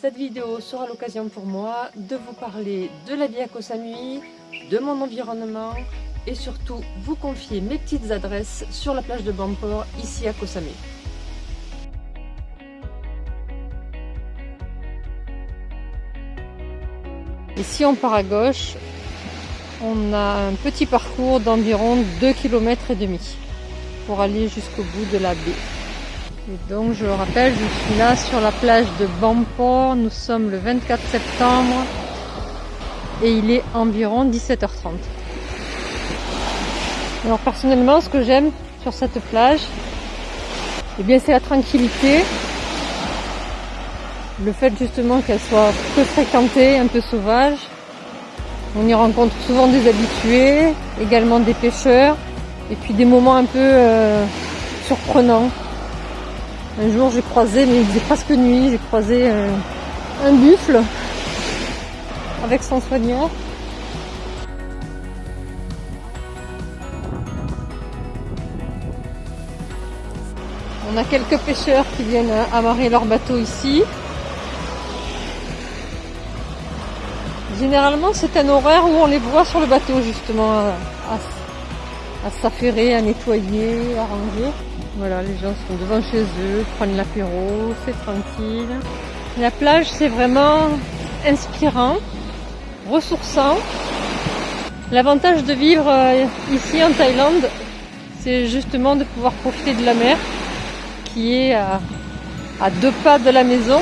Cette vidéo sera l'occasion pour moi de vous parler de la vie à Koh Samui, de mon environnement et surtout vous confier mes petites adresses sur la plage de Bamport ici à Koh Samui. Ici on part à gauche, on a un petit parcours d'environ 2 km et demi pour aller jusqu'au bout de la baie. Et donc je le rappelle, je suis là sur la plage de Bamport, nous sommes le 24 septembre et il est environ 17h30. Alors personnellement ce que j'aime sur cette plage, eh bien c'est la tranquillité, le fait justement qu'elle soit peu fréquentée, un peu sauvage. On y rencontre souvent des habitués, également des pêcheurs, et puis des moments un peu euh, surprenants. Un jour j'ai croisé, mais il faisait presque nuit, j'ai croisé euh, un buffle avec son soigneur. On a quelques pêcheurs qui viennent amarrer leur bateau ici. Généralement, c'est un horaire où on les voit sur le bateau, justement, à, s'affairer, à nettoyer, à ranger. Voilà, les gens sont devant chez eux, prennent l'apéro, c'est tranquille. La plage, c'est vraiment inspirant, ressourçant. L'avantage de vivre euh, ici en Thaïlande, c'est justement de pouvoir profiter de la mer qui est à, à deux pas de la maison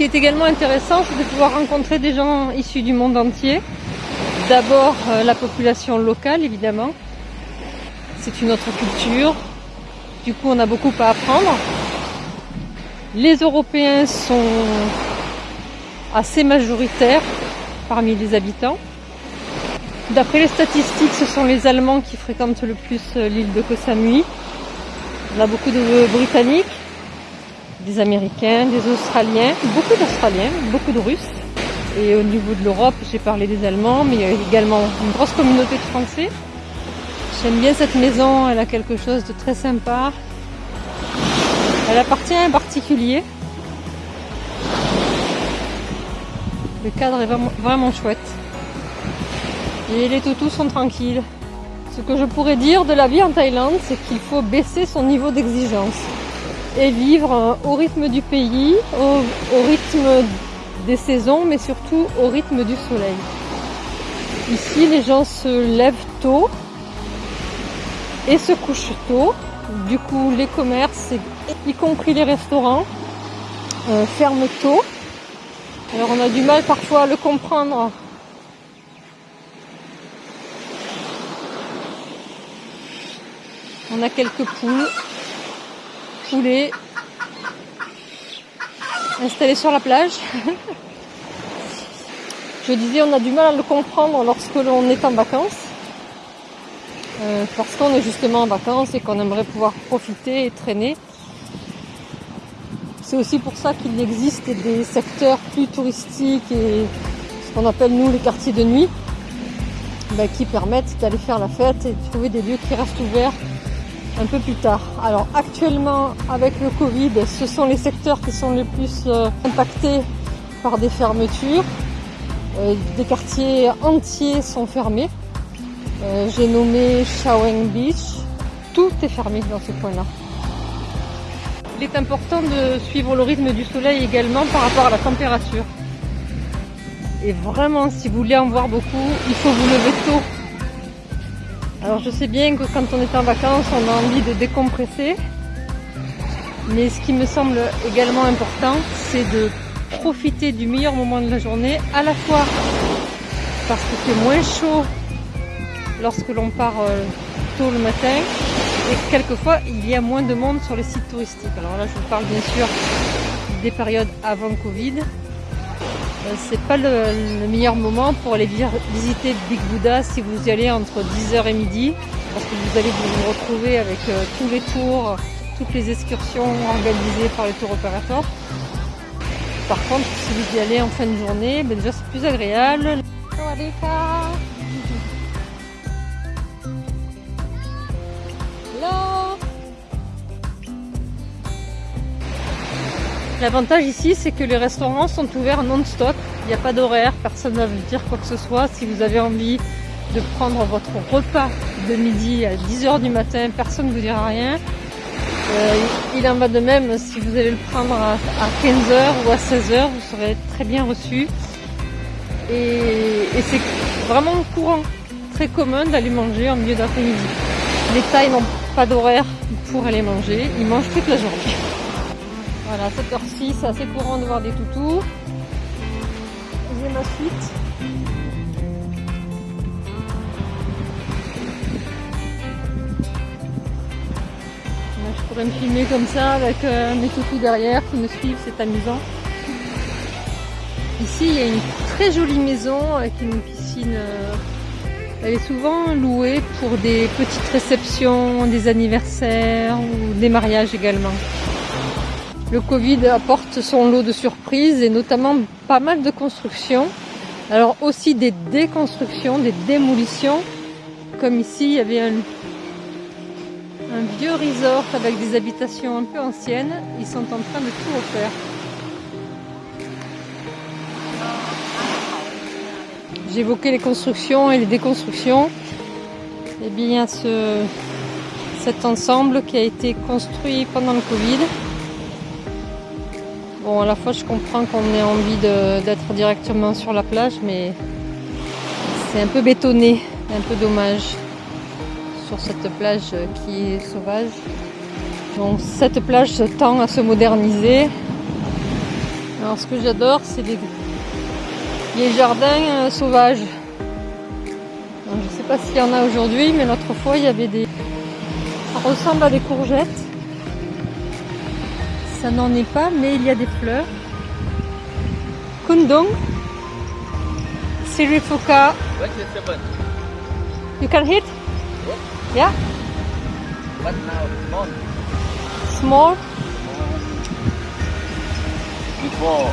qui est également intéressant, c'est de pouvoir rencontrer des gens issus du monde entier. D'abord euh, la population locale, évidemment. C'est une autre culture. Du coup, on a beaucoup à apprendre. Les Européens sont assez majoritaires parmi les habitants. D'après les statistiques, ce sont les Allemands qui fréquentent le plus euh, l'île de Koh Samui. On a beaucoup de Britanniques, des Américains, des Australiens, beaucoup d'Australiens, beaucoup de Russes. Et au niveau de l'Europe, j'ai parlé des Allemands, mais il y a également une grosse communauté de Français. J'aime bien cette maison, elle a quelque chose de très sympa. Elle appartient à un particulier. Le cadre est vraiment, chouette. Et les toutous sont tranquilles. Ce que je pourrais dire de la vie en Thaïlande, c'est qu'il faut baisser son niveau d'exigence et vivre au rythme du pays, au, rythme des saisons, mais surtout au rythme du soleil. Ici, les gens se lèvent tôt et se couchent tôt. Du coup, les commerces, y compris les restaurants, euh, ferment tôt. Alors on a du mal parfois à le comprendre. On a quelques poules poulet installé sur la plage. Je disais, on a du mal à le comprendre lorsque l'on est en vacances. Euh, parce qu'on est justement en vacances et qu'on aimerait pouvoir profiter et traîner. C'est aussi pour ça qu'il existe des secteurs plus touristiques et ce qu'on appelle nous les quartiers de nuit, ben, qui permettent d'aller faire la fête et de trouver des lieux qui restent ouverts un peu plus tard. Alors actuellement avec le Covid, ce sont les secteurs qui sont les plus euh, impactés par des fermetures. Euh, des quartiers entiers sont fermés. Euh, j'ai nommé Shawang Beach. Tout est fermé dans ce coin-là. Il est important de suivre le rythme du soleil également par rapport à la température. Et vraiment, si vous voulez en voir beaucoup, il faut vous lever tôt alors je sais bien que quand on est en vacances, on a envie de décompresser. Mais ce qui me semble également important, c'est de profiter du meilleur moment de la journée, à la fois parce que c'est moins chaud lorsque l'on part euh, tôt le matin, et quelquefois il y a moins de monde sur les sites touristiques. Alors là je vous parle bien sûr des périodes avant Covid, euh, c'est pas le, meilleur moment pour aller visiter Big Buddha si vous y allez entre 10h et midi parce que vous allez vous retrouver avec euh, tous les tours, toutes les excursions organisées par les tours opérateurs. Par contre, si vous y allez en fin de journée, ben déjà c'est plus agréable. L'avantage ici, c'est que les restaurants sont ouverts non-stop. Il n'y a pas d'horaire, personne ne va vous dire quoi que ce soit. Si vous avez envie de prendre votre repas de midi à 10h du matin, personne ne vous dira rien. Euh, il en va de même si vous allez le prendre à, 15h ou à 16h, vous serez très bien reçu. Et, c'est vraiment courant, très commun d'aller manger en milieu d'après-midi. Les tailles n'ont pas d'horaire pour aller manger, ils mangent toute la journée. Voilà, à cette heure-ci, c'est assez courant de voir des toutous. J'ai ma suite. je pourrais me filmer comme ça avec euh, mes toutous derrière qui me suivent, c'est amusant. Ici, il y a une très jolie maison avec une piscine. Euh, elle est souvent louée pour des petites réceptions, des anniversaires ou des mariages également. Le Covid apporte son lot de surprises et notamment pas mal de constructions. Alors aussi des déconstructions, des démolitions. Comme ici, il y avait un, vieux resort avec des habitations un peu anciennes. Ils sont en train de tout refaire. J'évoquais les constructions et les déconstructions. Eh bien, ce, cet ensemble qui a été construit pendant le Covid Bon, à la fois, je comprends qu'on ait envie d'être directement sur la plage, mais c'est un peu bétonné, un peu dommage sur cette plage qui est sauvage. Donc, cette plage tend à se moderniser. Alors, ce que j'adore, c'est les, jardins euh, sauvages. je ne sais pas s'il y en a aujourd'hui, mais l'autre fois, il y avait des. Ça ressemble à des courgettes ça n'en est pas, mais il y a des fleurs. Kundong, Sirifoka. You can hit? Yeah? But now? Small. Small? Before.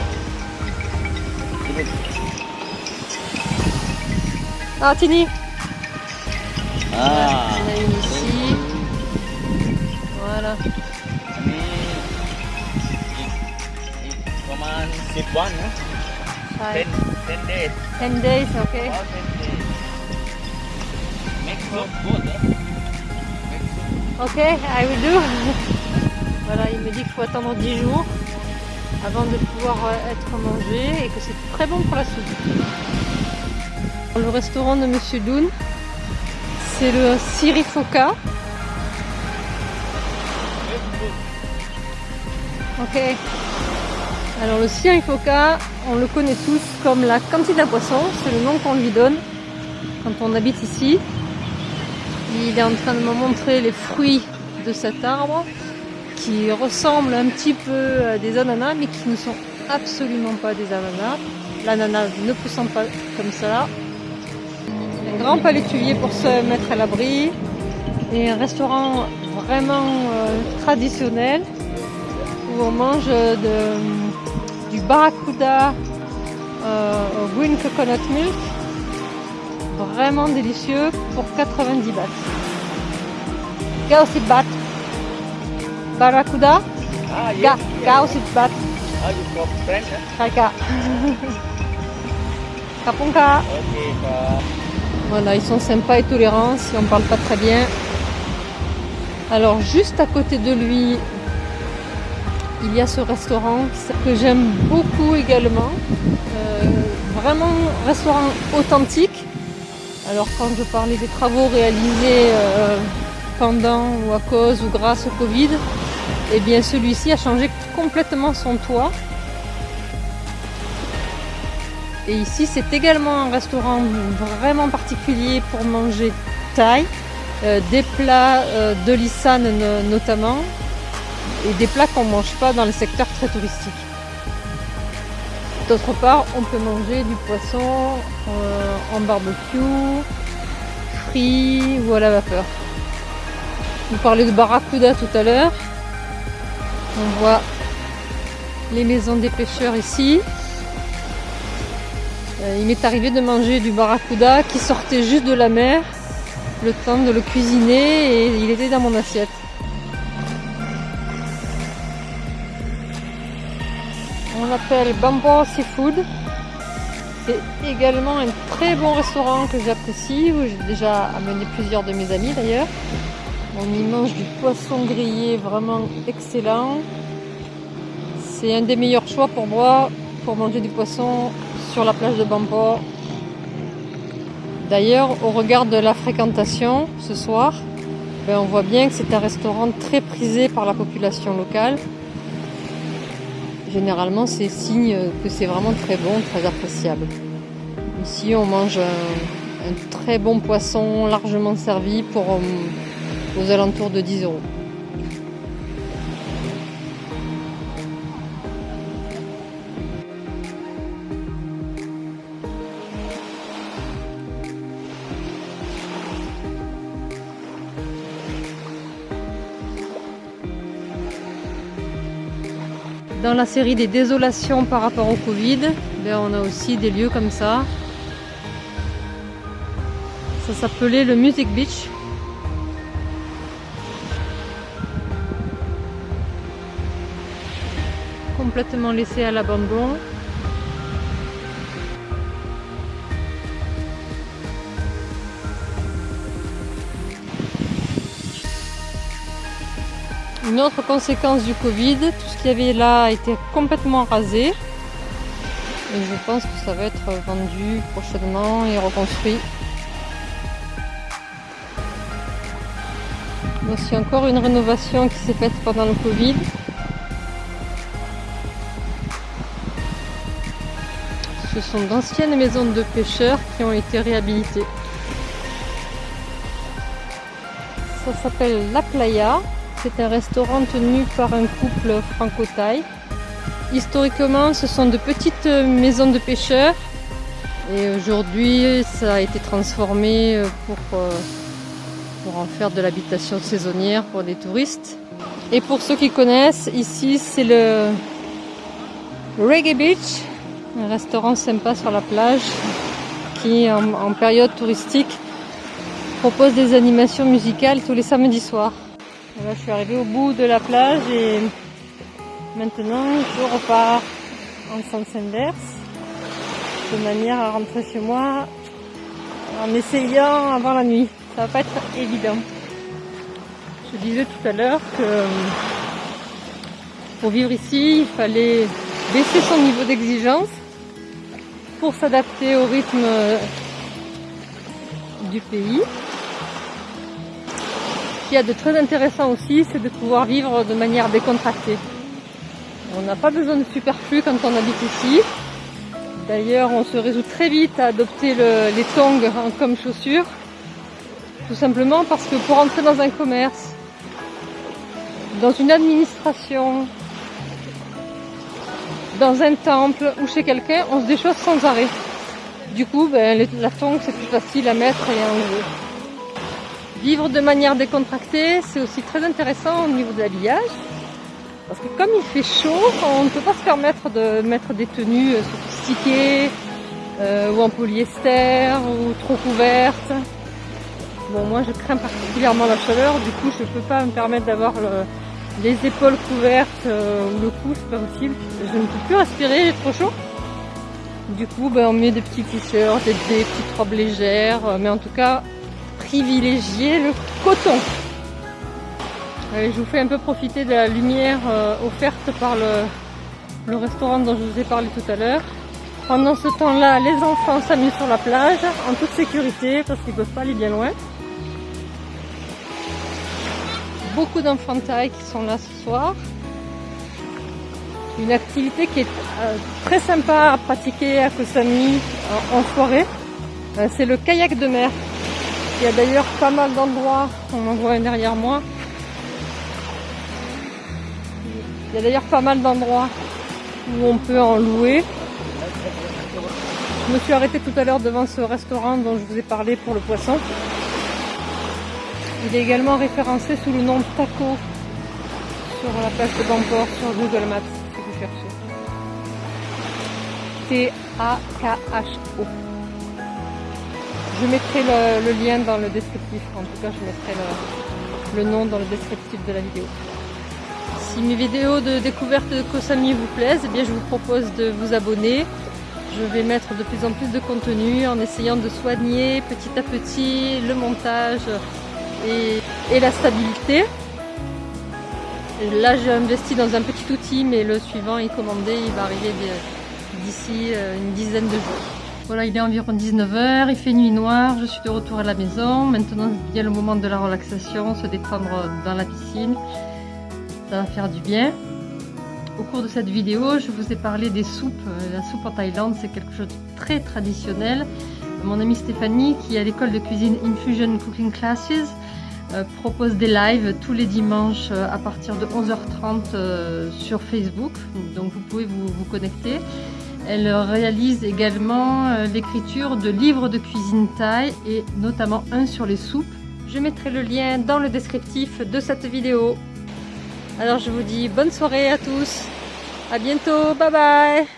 Ah, Tini. Ah. On a une ici. Voilà. Roman seed one, huh? Five. Ten, ten days. Ten days, okay. Oh, ten days. Make soup good, huh? Make soup. Ok, I will do. voilà, il me dit qu'il faut attendre 10 jours avant de pouvoir euh, être mangé et que c'est très bon pour la soupe. Le restaurant de Monsieur Doon, c'est le Sirifoka. Ok. Alors le Sirifoka, on le connaît tous comme la cantine à poisson, c'est le nom qu'on lui donne quand on habite ici. Il est en train de me montrer les fruits de cet arbre qui ressemblent un petit peu à des ananas mais qui ne sont absolument pas des ananas. L'ananas ne poussant pas comme ça. Un grand palétuvier pour se mettre à l'abri et un restaurant vraiment euh, traditionnel où on mange de, du barracuda euh, au green coconut milk vraiment délicieux pour 90 bahts. Gausit baht. Barracuda. Ah, yes. Ga, yes. gausit baht. Ah, you from French, huh? Kaka. Kapunka. Bah. Voilà, ils sont sympas et tolérants si on parle pas très bien. Alors juste à côté de lui, il y a ce restaurant que j'aime beaucoup également. Euh, vraiment restaurant authentique. Alors quand je parlais des travaux réalisés euh, pendant ou à cause ou grâce au Covid, eh bien celui-ci a changé complètement son toit. Et ici c'est également un restaurant vraiment particulier pour manger thaï, euh, des plats de l'Issan notamment, et des plats qu'on ne mange pas dans les secteurs très touristiques. D'autre part, on peut manger du poisson euh, en barbecue, frit ou à la vapeur. Vous parlez de barracuda tout à l'heure. On voit les maisons des pêcheurs ici. Euh, il m'est arrivé de manger du barracuda qui sortait juste de la mer, le temps de le cuisiner et il était dans mon assiette. Appelle Bambo Seafood. C'est également un très bon restaurant que j'apprécie, où j'ai déjà amené plusieurs de mes amis d'ailleurs. On y mange du poisson grillé vraiment excellent. C'est un des meilleurs choix pour moi pour manger du poisson sur la plage de Bambo. D'ailleurs, au regard de la fréquentation ce soir, ben, on voit bien que c'est un restaurant très prisé par la population locale. Généralement, c'est signe que c'est vraiment très bon, très appréciable. Ici, on mange un, très bon poisson largement servi pour euh, aux alentours de 10 euros. La série des désolations par rapport au Covid, ben on a aussi des lieux comme ça. Ça s'appelait le Music Beach. Complètement laissé à l'abandon. Une autre conséquence du Covid, tout ce qu'il y avait là a été complètement rasé. Et je pense que ça va être vendu prochainement et reconstruit. Voici encore une rénovation qui s'est faite pendant le Covid. Ce sont d'anciennes maisons de pêcheurs qui ont été réhabilitées. Ça s'appelle La Playa. C'est un restaurant tenu par un couple franco-thaï. Historiquement, ce sont de petites maisons de pêcheurs. Et aujourd'hui, ça a été transformé pour, euh, pour en faire de l'habitation saisonnière pour des touristes. Et pour ceux qui connaissent, ici c'est le Reggae Beach, un restaurant sympa sur la plage qui, en période touristique, propose des animations musicales tous les samedis soirs. Je suis arrivée au bout de la plage et maintenant je repars en sens inverse de manière à rentrer chez moi en essayant avant la nuit. Ça va pas être évident. Je disais tout à l'heure que pour vivre ici, il fallait baisser son niveau d'exigence pour s'adapter au rythme du pays. Ce qu'il y a de très intéressant aussi, c'est de pouvoir vivre de manière décontractée. On n'a pas besoin de superflu quand on habite ici. D'ailleurs, on se résout très vite à adopter le, les tongs comme chaussures. Tout simplement parce que pour entrer dans un commerce, dans une administration, dans un temple ou chez quelqu'un, on se déchausse sans arrêt. Du coup, ben, la tongue, c'est plus facile à mettre et à enlever. Vivre de manière décontractée, c'est aussi très intéressant au niveau de l'habillage. Parce que comme il fait chaud, on ne peut pas se permettre de mettre des tenues sophistiquées euh, ou en polyester ou trop couvertes. Bon, moi je crains particulièrement la chaleur, du coup je ne peux pas me permettre d'avoir le, les épaules couvertes euh, ou le cou, c'est pas possible. Je ne peux plus respirer, j'ai trop chaud. Du coup, ben, on met des petits t-shirts, des, des petites robes légères, euh, mais en tout cas, privilégier le coton. Je vous fais un peu profiter de la lumière euh, offerte par le, restaurant dont je vous ai parlé tout à l'heure. Pendant ce temps-là, les enfants s'amusent sur la plage en toute sécurité parce qu'ils ne peuvent pas aller bien loin. Beaucoup d'enfants de taille qui sont là ce soir. Une activité qui est euh, très sympa à pratiquer à Koh Samui en, en soirée. Euh, C'est le kayak de mer. Il y a d'ailleurs pas mal d'endroits, on en voit derrière moi. Il y a d'ailleurs pas mal d'endroits où on peut en louer. Je me suis arrêtée tout à l'heure devant ce restaurant dont je vous ai parlé pour le poisson. Il est également référencé sous le nom Taco sur la plage de Bamport sur Google Maps si vous cherchez. T-A-K-H-O. Je mettrai le, lien dans le descriptif. En tout cas, je mettrai le, nom dans le descriptif de la vidéo. Si mes vidéos de découverte de Koh Samui vous plaisent, eh bien je vous propose de vous abonner. Je vais mettre de plus en plus de contenu en essayant de soigner petit à petit le montage et, et la stabilité. Là j'ai investi dans un petit outil mais le suivant est commandé, il va arriver d'ici euh, une dizaine de jours. Voilà, il est environ 19h, il fait nuit noire, je suis de retour à la maison. Maintenant vient le moment de la relaxation, se détendre dans la piscine. Ça va faire du bien. Au cours de cette vidéo, je vous ai parlé des soupes. La soupe en Thaïlande, c'est quelque chose de très traditionnel. Mon amie Stéphanie, qui est à l'école de cuisine Infusion Cooking Classes, euh, propose des lives tous les dimanches euh, à partir de 11h30 euh, sur Facebook. Donc vous pouvez vous connecter. Elle réalise également l'écriture de livres de cuisine thaï et notamment un sur les soupes. Je mettrai le lien dans le descriptif de cette vidéo. Alors je vous dis bonne soirée à tous. À bientôt. Bye bye.